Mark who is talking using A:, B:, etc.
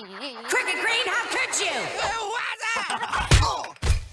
A: Cricket Green.